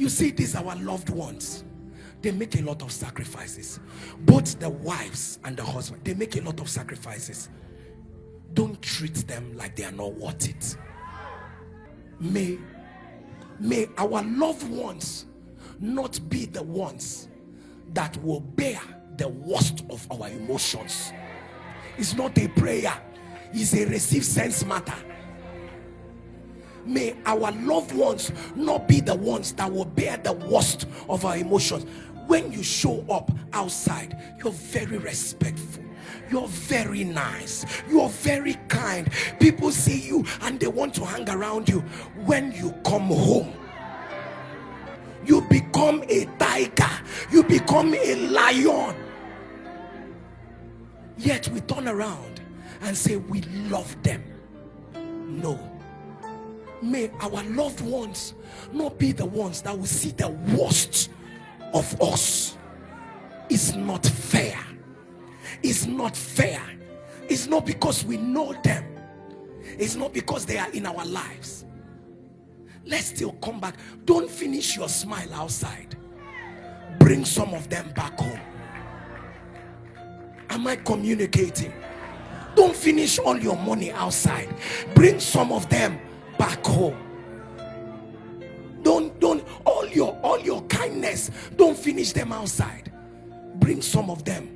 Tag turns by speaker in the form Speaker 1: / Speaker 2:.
Speaker 1: You see, these our loved ones. They make a lot of sacrifices. Both the wives and the husband, they make a lot of sacrifices. Don't treat them like they are not worth it. May, may our loved ones not be the ones that will bear the worst of our emotions. It's not a prayer, it's a receive sense matter. May our loved ones not be the ones that will bear the worst of our emotions. When you show up outside, you're very respectful. You're very nice. You're very kind. People see you and they want to hang around you. When you come home you become a tiger. You become a lion. Yet we turn around and say we love them. No may our loved ones not be the ones that will see the worst of us. It's not fair. It's not fair. It's not because we know them. It's not because they are in our lives. Let's still come back. Don't finish your smile outside. Bring some of them back home. Am i communicating? Don't finish all your money outside. Bring some of them back home. Don't don't all your all your kindness don't finish them outside. Bring some of them